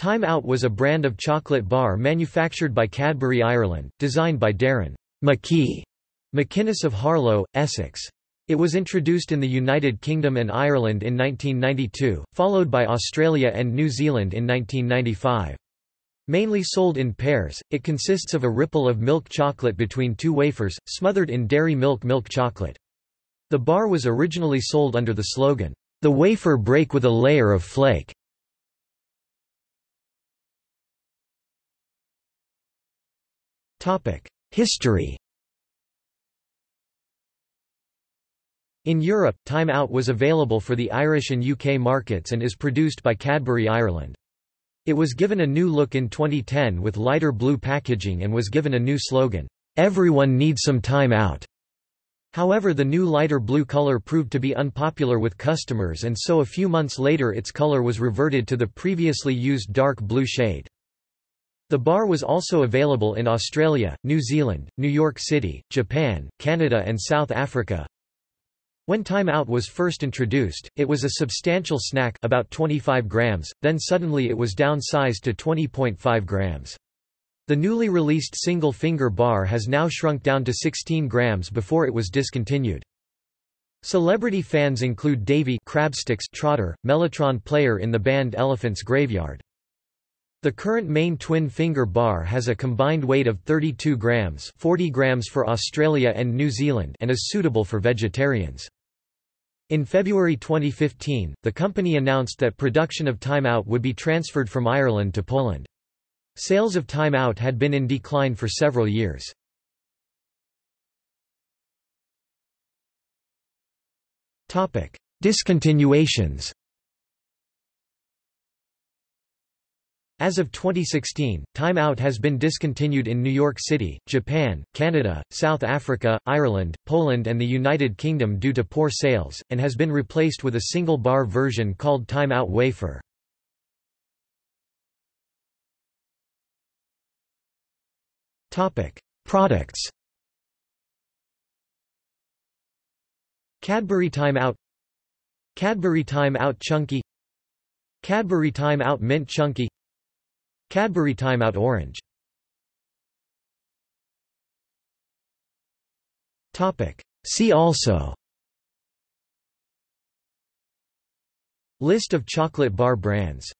Time Out was a brand of chocolate bar manufactured by Cadbury Ireland, designed by Darren McKee McInnes of Harlow, Essex. It was introduced in the United Kingdom and Ireland in 1992, followed by Australia and New Zealand in 1995. Mainly sold in pairs, it consists of a ripple of milk chocolate between two wafers, smothered in dairy milk milk chocolate. The bar was originally sold under the slogan, "'The wafer break with a layer of flake'". History In Europe, Time Out was available for the Irish and UK markets and is produced by Cadbury Ireland. It was given a new look in 2010 with lighter blue packaging and was given a new slogan, "'Everyone needs some time out'". However the new lighter blue color proved to be unpopular with customers and so a few months later its color was reverted to the previously used dark blue shade. The bar was also available in Australia, New Zealand, New York City, Japan, Canada and South Africa. When Time Out was first introduced, it was a substantial snack about 25 grams, then suddenly it was downsized to 20.5 grams. The newly released single-finger bar has now shrunk down to 16 grams before it was discontinued. Celebrity fans include Davy Crabsticks Trotter, Mellotron player in the band Elephant's Graveyard. The current main twin-finger bar has a combined weight of 32 grams 40 grams for Australia and New Zealand and is suitable for vegetarians. In February 2015, the company announced that production of Time Out would be transferred from Ireland to Poland. Sales of Time Out had been in decline for several years. Discontinuations As of 2016, Time Out has been discontinued in New York City, Japan, Canada, South Africa, Ireland, Poland and the United Kingdom due to poor sales, and has been replaced with a single bar version called Time Out Wafer. Products. Cadbury Time Out. Cadbury Time Out Chunky. Cadbury Time Out Mint Chunky Cadbury Time Out Orange See also. List of chocolate bar brands